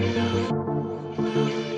love, love.